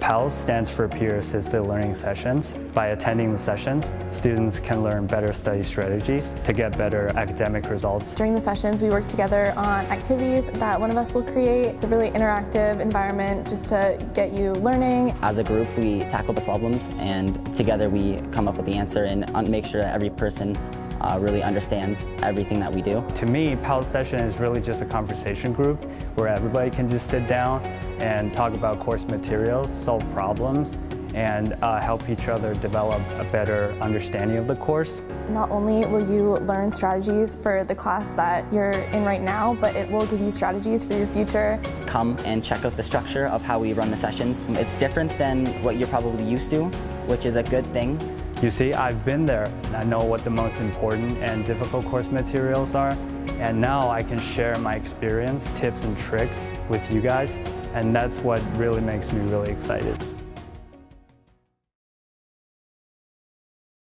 PALS stands for Peer Assisted Learning Sessions. By attending the sessions, students can learn better study strategies to get better academic results. During the sessions, we work together on activities that one of us will create. It's a really interactive environment just to get you learning. As a group, we tackle the problems and together we come up with the answer and uh, make sure that every person uh, really understands everything that we do. To me, PALS session is really just a conversation group where everybody can just sit down and talk about course materials, solve problems, and uh, help each other develop a better understanding of the course. Not only will you learn strategies for the class that you're in right now, but it will give you strategies for your future. Come and check out the structure of how we run the sessions. It's different than what you're probably used to, which is a good thing. You see, I've been there. And I know what the most important and difficult course materials are. And now I can share my experience, tips and tricks with you guys. And that's what really makes me really excited.